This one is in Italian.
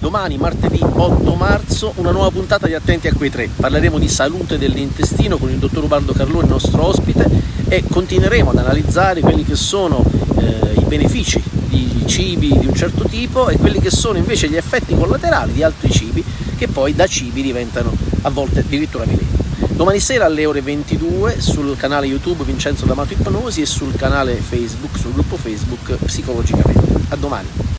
Domani, martedì 8 marzo, una nuova puntata di Attenti a quei tre. Parleremo di salute dell'intestino con il dottor Ubaldo Carlone, nostro ospite, e continueremo ad analizzare quelli che sono eh, i benefici di cibi di un certo tipo e quelli che sono invece gli effetti collaterali di altri cibi che poi da cibi diventano a volte addirittura veleni. Domani sera alle ore 22 sul canale YouTube Vincenzo D'Amato Ipnosi e sul canale Facebook, sul gruppo Facebook Psicologicamente. A domani!